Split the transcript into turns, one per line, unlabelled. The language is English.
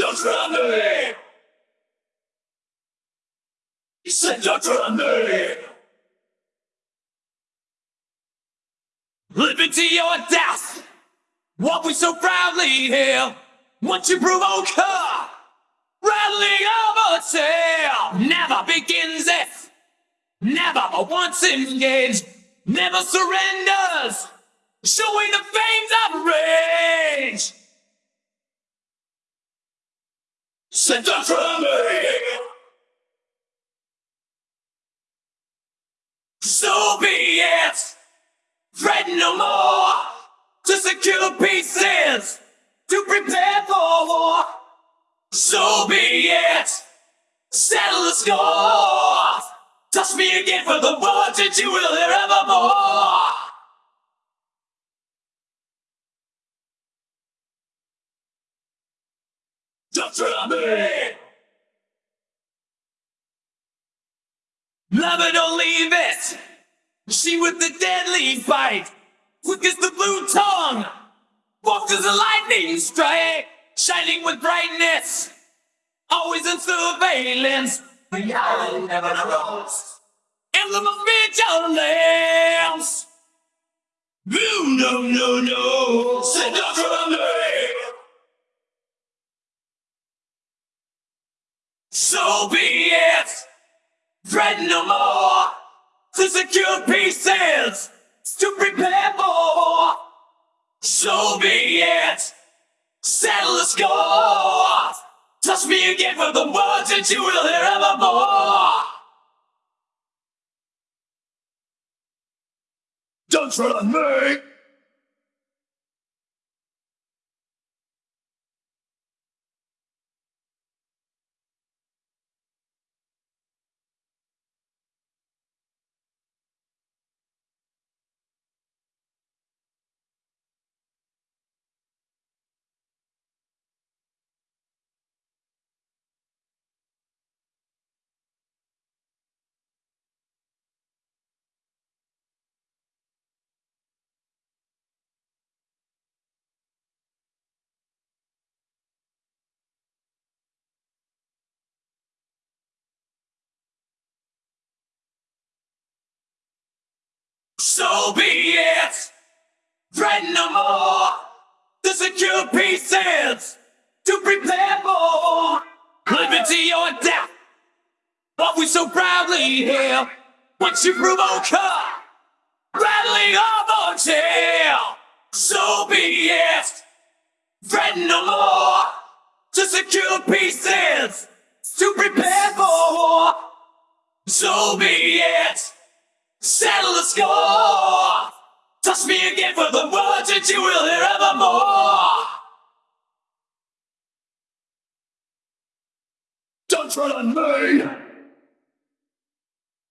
Don't try me. He said don't me. Living to your death. What we so proudly hail. Once you provoke her, rattling a tail. Never begins it. Never but once engaged. Never surrenders. Showing the flames of rage. So be it. Fret no more. To secure pieces. To prepare for war. So be it. Settle the score. Touch me again for the words that you will hear evermore. Don't try me. Love it or leave it. She with the deadly bite, quick as the blue tongue, walked as a lightning strike, shining with brightness, always in surveillance. The eye never knows. Emblem of vigilance. No, no, no, no. Send up from me. So be it. Dread no more. To secure pieces. To prepare for. So be it. Settle the score. Touch me again for the words that you will hear evermore. Don't on me! So be it! Fret no more! The secure pieces to prepare for liberty or death! What we so proudly hail once you provoke her, rattling of a tail! So be it! Fret no more! To secure pieces to prepare for! So be it! Settle the score! Touch me again for the words that you will hear evermore! Don't tread on me!